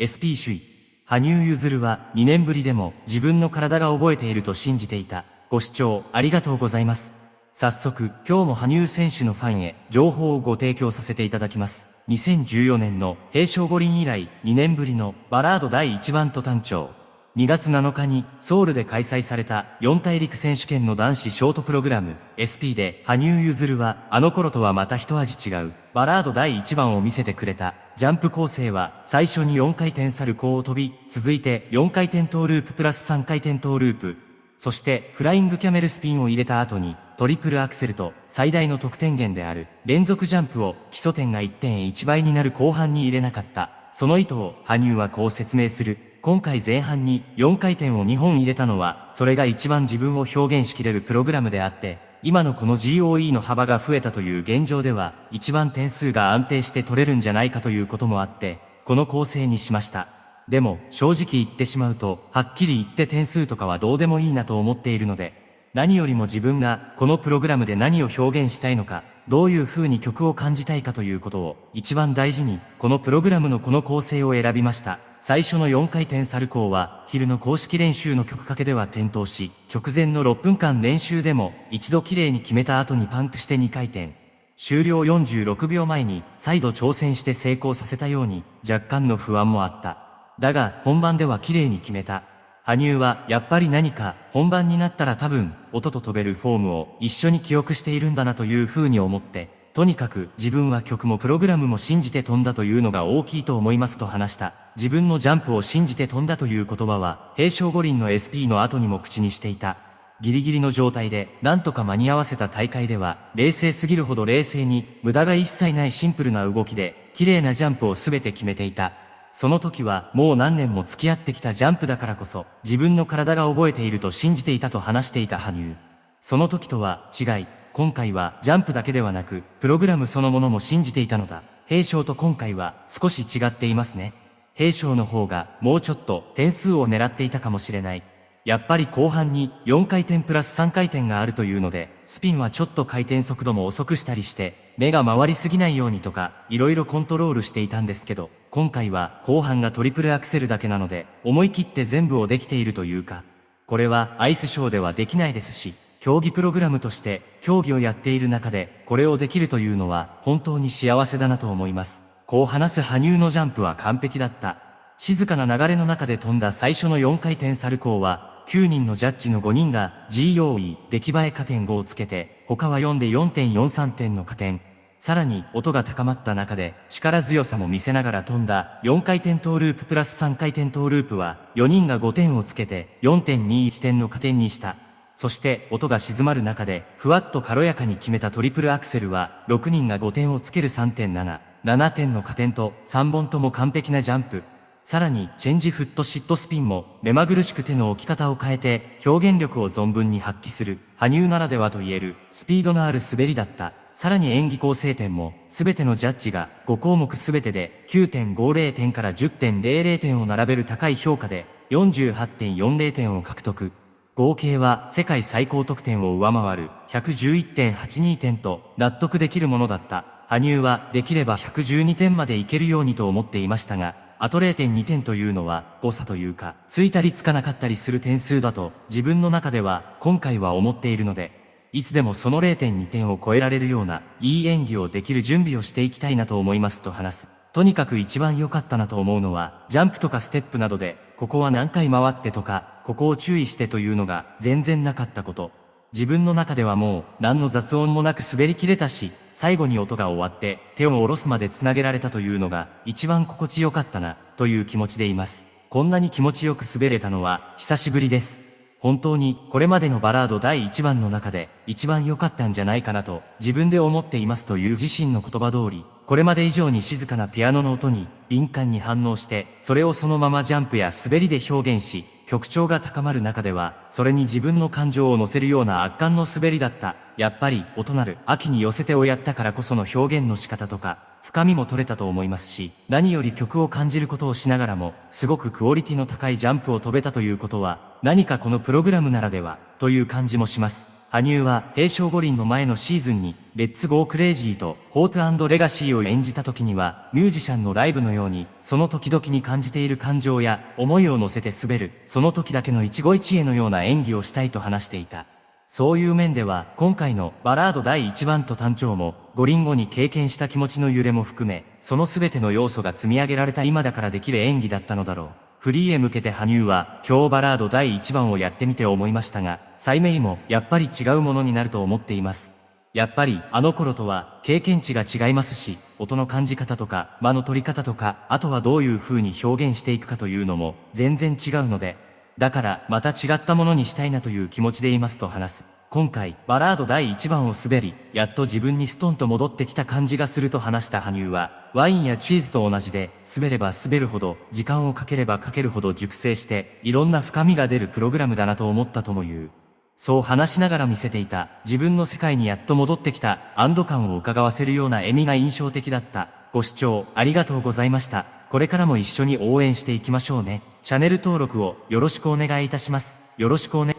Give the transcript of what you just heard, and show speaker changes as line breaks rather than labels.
SP 首位、羽生結弦は2年ぶりでも自分の体が覚えていると信じていた。ご視聴ありがとうございます。早速、今日も羽生選手のファンへ情報をご提供させていただきます。2014年の平昌五輪以来2年ぶりのバラード第1番と単調。2月7日にソウルで開催された四大陸選手権の男子ショートプログラム SP で羽生結弦はあの頃とはまた一味違うバラード第1番を見せてくれた。ジャンプ構成は最初に4回転サルコーを飛び続いて4回転トーループプラス3回転トーループ。そしてフライングキャメルスピンを入れた後にトリプルアクセルと最大の得点源である連続ジャンプを基礎点が1.1倍になる後半に入れなかった。その意図を羽生はこう説明する。今回前半に4回転を2本入れたのは、それが一番自分を表現しきれるプログラムであって、今のこの GOE の幅が増えたという現状では、一番点数が安定して取れるんじゃないかということもあって、この構成にしました。でも、正直言ってしまうと、はっきり言って点数とかはどうでもいいなと思っているので、何よりも自分がこのプログラムで何を表現したいのか、どういう風に曲を感じたいかということを一番大事に、このプログラムのこの構成を選びました。最初の4回転サルコーは、昼の公式練習の曲かけでは転倒し、直前の6分間練習でも、一度綺麗に決めた後にパンクして2回転。終了46秒前に、再度挑戦して成功させたように、若干の不安もあった。だが、本番では綺麗に決めた。羽生は、やっぱり何か、本番になったら多分、音と飛べるフォームを一緒に記憶しているんだなという風に思って、とにかく自分は曲もプログラムも信じて飛んだというのが大きいと思いますと話した。自分のジャンプを信じて飛んだという言葉は、平昌五輪の SP の後にも口にしていた。ギリギリの状態で、なんとか間に合わせた大会では、冷静すぎるほど冷静に、無駄が一切ないシンプルな動きで、綺麗なジャンプを全て決めていた。その時は、もう何年も付き合ってきたジャンプだからこそ、自分の体が覚えていると信じていたと話していた羽生。その時とは違い、今回はジャンプだけではなく、プログラムそのものも信じていたのだ。平昌と今回は少し違っていますね。平昌の方がもうちょっと点数を狙っていたかもしれない。やっぱり後半に4回転プラス3回転があるというので、スピンはちょっと回転速度も遅くしたりして、目が回りすぎないようにとか、色々コントロールしていたんですけど、今回は後半がトリプルアクセルだけなので、思い切って全部をできているというか、これはアイスショーではできないですし、競技プログラムとして競技をやっている中でこれをできるというのは本当に幸せだなと思います。こう話す羽生のジャンプは完璧だった。静かな流れの中で飛んだ最初の4回転サルコーは9人のジャッジの5人が GOE 出来栄え加点5をつけて他は4で4.43点の加点。さらに音が高まった中で力強さも見せながら飛んだ4回転トーループプラス3回転トーループは4人が5点をつけて4.21点の加点にした。そして音が静まる中で、ふわっと軽やかに決めたトリプルアクセルは、6人が5点をつける3.7、7点の加点と3本とも完璧なジャンプ。さらに、チェンジフットシットスピンも、目まぐるしく手の置き方を変えて、表現力を存分に発揮する、羽生ならではと言える、スピードのある滑りだった。さらに演技構成点も、すべてのジャッジが5項目すべてで9.50点から10.00点を並べる高い評価で48.40点を獲得。合計は世界最高得点を上回る111.82点と納得できるものだった。羽生はできれば112点までいけるようにと思っていましたが、あと0.2点というのは誤差というか、ついたりつかなかったりする点数だと自分の中では今回は思っているので、いつでもその0.2点を超えられるようないい演技をできる準備をしていきたいなと思いますと話す。とにかく一番良かったなと思うのは、ジャンプとかステップなどで、ここは何回回ってとか、ここを注意してというのが全然なかったこと。自分の中ではもう何の雑音もなく滑り切れたし、最後に音が終わって手を下ろすまで繋げられたというのが一番心地よかったな、という気持ちでいます。こんなに気持ちよく滑れたのは久しぶりです。本当にこれまでのバラード第1番の中で一番良かったんじゃないかなと自分で思っていますという自身の言葉通り、これまで以上に静かなピアノの音に敏感に反応して、それをそのままジャンプや滑りで表現し、曲調が高まる中では、それに自分の感情を乗せるような圧巻の滑りだった。やっぱり、音なる、秋に寄せてをやったからこその表現の仕方とか、深みも取れたと思いますし、何より曲を感じることをしながらも、すごくクオリティの高いジャンプを飛べたということは、何かこのプログラムならでは、という感じもします。羽生は平昌五輪の前のシーズンに、レッツゴークレイジーとホープレガシーを演じた時には、ミュージシャンのライブのように、その時々に感じている感情や思いを乗せて滑る、その時だけの一期一会のような演技をしたいと話していた。そういう面では、今回のバラード第1番ト短調も、五輪後に経験した気持ちの揺れも含め、その全ての要素が積み上げられた今だからできる演技だったのだろう。フリーへ向けて羽生は、今日バラード第1番をやってみて思いましたが、 SEIMEIもやっぱり違うものになると思っています。やっぱりあの頃とは経験値が違いますし、音の感じ方とか間の取り方とか、あとはどういう風に表現していくかというのも全然違うので、だからまた違ったものにしたいなという気持ちでいますと話す。今回、バラード第1番を滑り、やっと自分にストンと戻ってきた感じがすると話した羽生は、ワインやチーズと同じで、滑れば滑るほど、時間をかければかけるほど熟成して、いろんな深みが出るプログラムだなと思ったとも言う。そう話しながら見せていた、自分の世界にやっと戻ってきた、安堵感を伺わせるような笑みが印象的だった。ご視聴ありがとうございました。これからも一緒に応援していきましょうね。チャンネル登録をよろしくお願いいたします。よろしくお願い